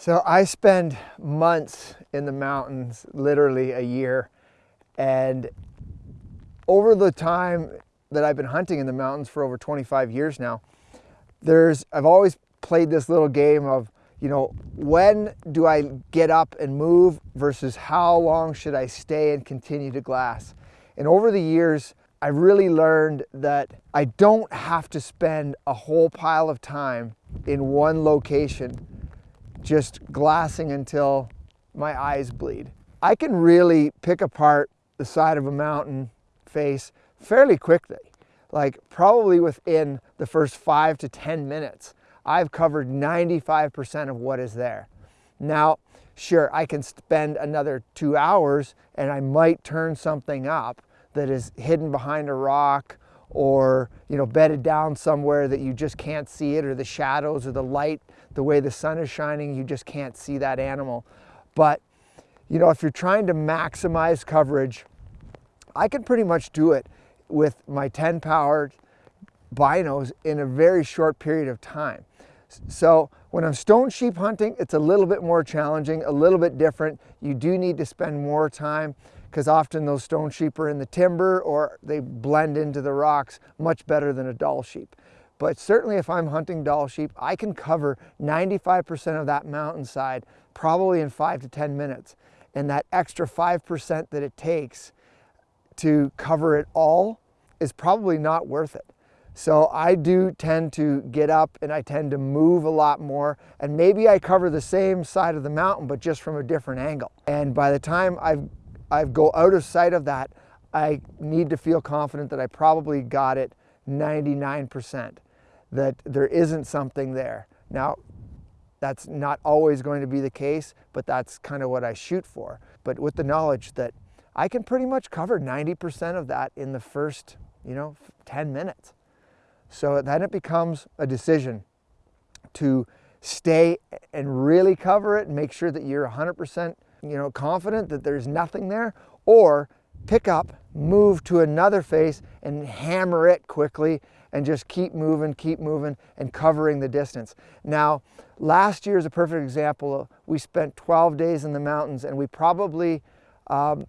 So I spend months in the mountains, literally a year. And over the time that I've been hunting in the mountains for over 25 years now, there's, I've always played this little game of, you know, when do I get up and move versus how long should I stay and continue to glass? And over the years, I really learned that I don't have to spend a whole pile of time in one location just glassing until my eyes bleed. I can really pick apart the side of a mountain face fairly quickly. Like probably within the first five to 10 minutes, I've covered 95% of what is there. Now, sure, I can spend another two hours and I might turn something up that is hidden behind a rock or you know bedded down somewhere that you just can't see it or the shadows or the light the way the sun is shining you just can't see that animal. But you know if you're trying to maximize coverage I can pretty much do it with my 10 power binos in a very short period of time. So when I'm stone sheep hunting it's a little bit more challenging a little bit different. You do need to spend more time because often those stone sheep are in the timber or they blend into the rocks much better than a Dall sheep. But certainly if I'm hunting Dall sheep, I can cover 95% of that mountainside probably in five to 10 minutes. And that extra 5% that it takes to cover it all is probably not worth it. So I do tend to get up and I tend to move a lot more and maybe I cover the same side of the mountain but just from a different angle. And by the time I've I go out of sight of that, I need to feel confident that I probably got it 99%, that there isn't something there. Now, that's not always going to be the case, but that's kind of what I shoot for. But with the knowledge that I can pretty much cover 90% of that in the first, you know, 10 minutes. So then it becomes a decision to stay and really cover it and make sure that you're 100% you know, confident that there's nothing there, or pick up, move to another face and hammer it quickly and just keep moving, keep moving and covering the distance. Now, last year is a perfect example. We spent 12 days in the mountains and we probably um,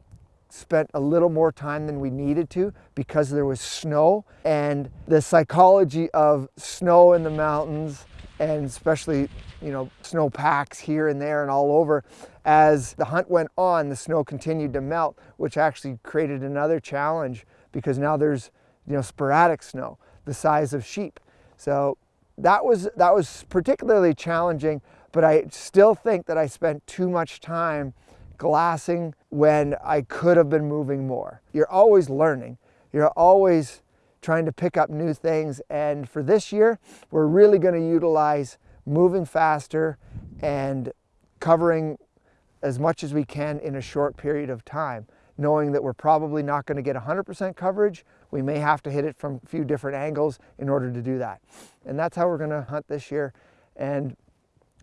spent a little more time than we needed to because there was snow and the psychology of snow in the mountains and especially you know snow packs here and there and all over. As the hunt went on the snow continued to melt which actually created another challenge because now there's you know sporadic snow the size of sheep. So that was that was particularly challenging but I still think that I spent too much time glassing when I could have been moving more. You're always learning. You're always trying to pick up new things. And for this year, we're really going to utilize moving faster and covering as much as we can in a short period of time, knowing that we're probably not going to get 100% coverage. We may have to hit it from a few different angles in order to do that. And that's how we're going to hunt this year and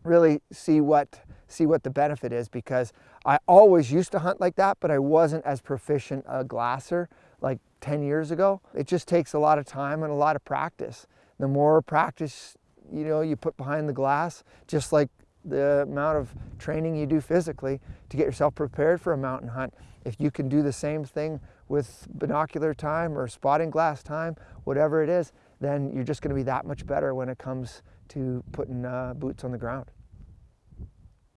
really see what see what the benefit is because I always used to hunt like that, but I wasn't as proficient a glasser like 10 years ago. It just takes a lot of time and a lot of practice. The more practice you know you put behind the glass, just like the amount of training you do physically to get yourself prepared for a mountain hunt. If you can do the same thing with binocular time or spotting glass time, whatever it is, then you're just going to be that much better when it comes to putting uh, boots on the ground.